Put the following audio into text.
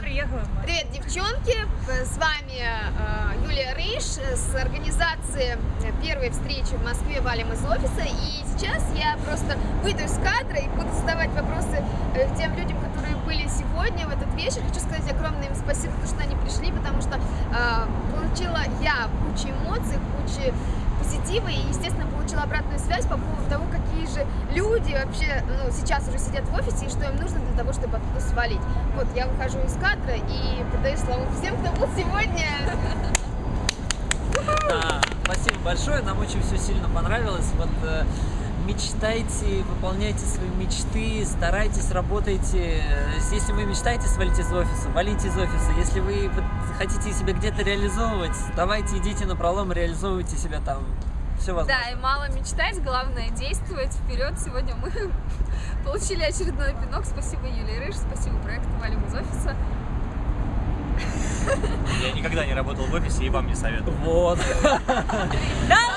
приехала. Привет, девчонки! С вами э, Юлия Рейш с организации первой встречи в Москве «Валим из офиса». И сейчас я просто выйду из кадра и буду задавать вопросы э, тем людям, которые были сегодня, в этот вечер. Хочу сказать огромное им спасибо, потому что они пришли, потому что э, получила я кучу эмоций, кучу позитива и, естественно, получила обратную связь по поводу того, какие же люди вообще ну, сейчас уже сидят в офисе и что им нужно для того, чтобы оттуда свалить. Вот, я выхожу из кадра и передаю слово всем, кто был сегодня. Да, спасибо большое, нам очень все сильно понравилось. Вот э, мечтайте, выполняйте свои мечты, старайтесь, работайте. Э, Если вы мечтаете свалить из офиса, валите из офиса. Если вы хотите себя где-то реализовывать, давайте идите на пролом, реализовывайте себя там. Все возможно. Да, и мало мечтать, главное действовать вперед. Сегодня мы получили очередной пинок. Спасибо Юлии Рыж, спасибо проекту Валим из офиса. Я никогда не работал в офисе и вам не советую. Вот. Долой